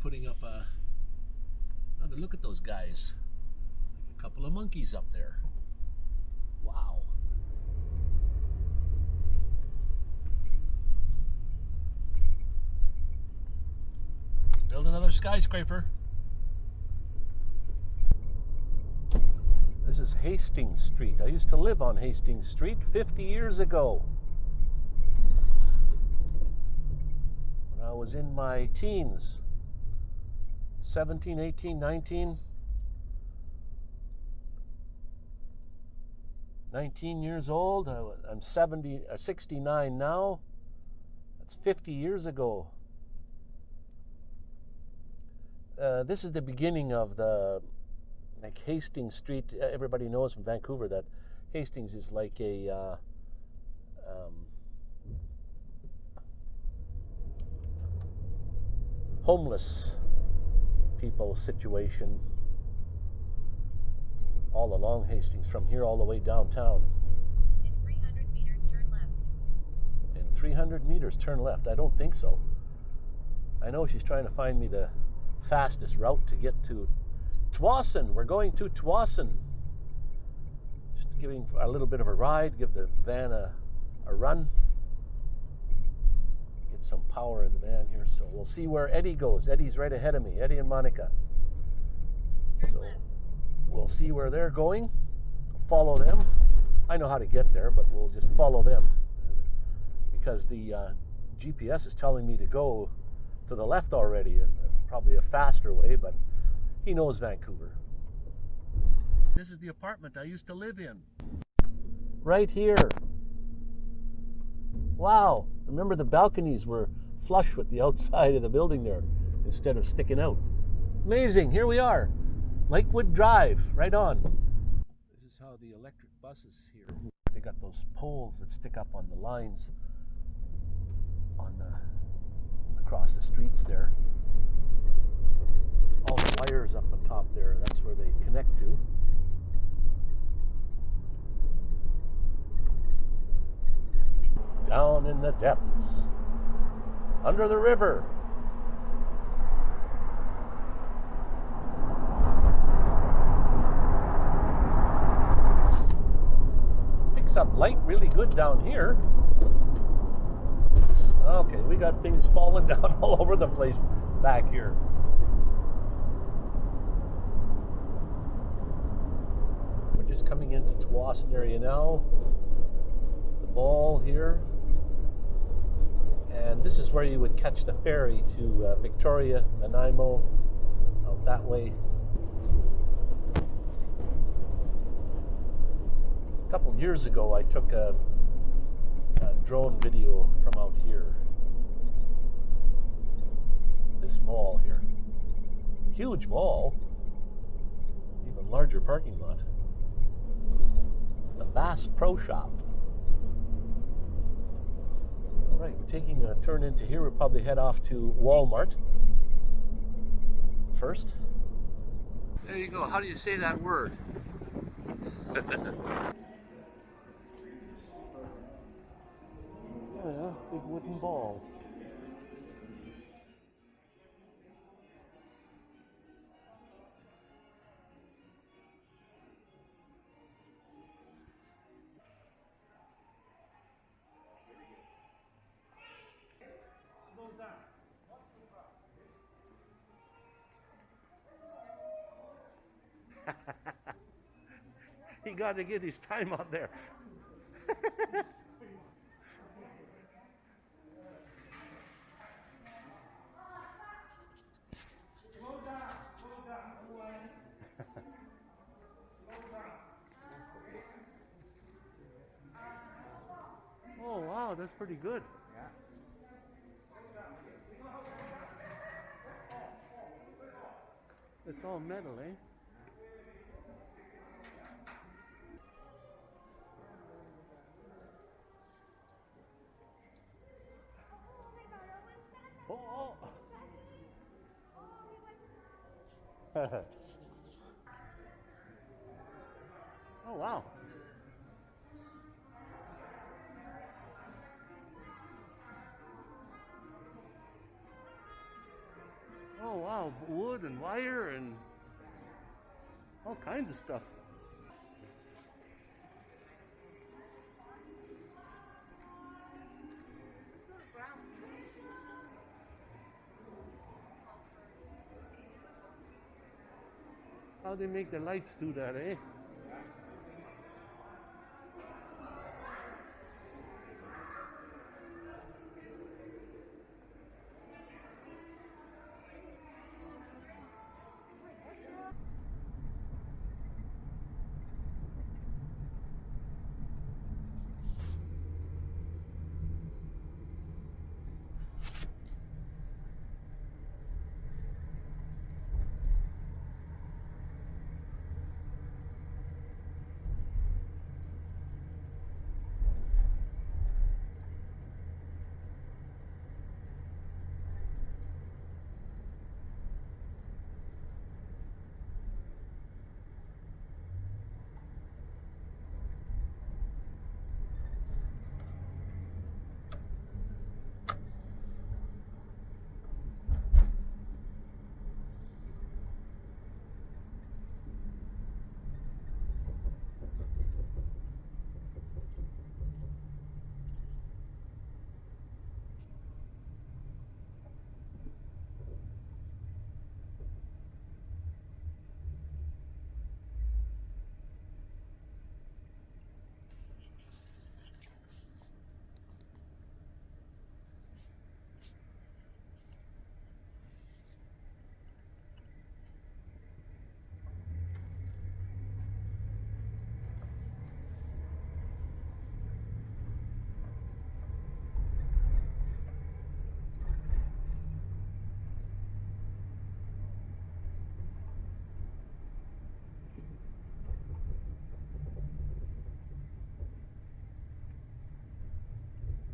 putting up a. Another look at those guys. Like a couple of monkeys up there. Wow. Build another skyscraper. This is Hastings Street. I used to live on Hastings Street 50 years ago. When I was in my teens 17, 18, 19. 19 years old. I, I'm 70, uh, 69 now. That's 50 years ago. Uh, this is the beginning of the like Hastings Street. Uh, everybody knows from Vancouver that Hastings is like a uh, um, homeless people situation all along Hastings, from here all the way downtown. In 300 meters, turn left. In 300 meters, turn left. I don't think so. I know she's trying to find me the fastest route to get to Tsawwassen. We're going to Tsawwassen. Just giving a little bit of a ride, give the van a, a run. Get some power in the van here. So we'll see where Eddie goes. Eddie's right ahead of me, Eddie and Monica. Turn So left. we'll see where they're going, follow them. I know how to get there, but we'll just follow them because the uh, GPS is telling me to go to the left already, and uh, probably a faster way, but he knows Vancouver. This is the apartment I used to live in. Right here. Wow. Remember the balconies were flush with the outside of the building there instead of sticking out. Amazing. Here we are. Lakewood Drive, right on. This is how the electric buses here. They got those poles that stick up on the lines on the across the streets there. All the wires up on top there, that's where they connect to. Down in the depths, under the river. Picks up light really good down here. Okay, we got things falling down all over the place back here. We're just coming into Tsawwassen area now. The ball here. And this is where you would catch the ferry to uh, Victoria, Nanaimo, out that way. A couple years ago, I took a, a drone video from out here. This mall here. Huge mall. Even larger parking lot. The Bass Pro Shop. All right, we're taking a turn into here. We'll probably head off to Walmart first. There you go. How do you say that word? Yeah, big wooden ball. he got to get his time out there. Oh wow, that's pretty good. It's all metal, eh? oh. wow. Oh wow, wood and wire and all kinds of stuff. How they make the lights do that, eh?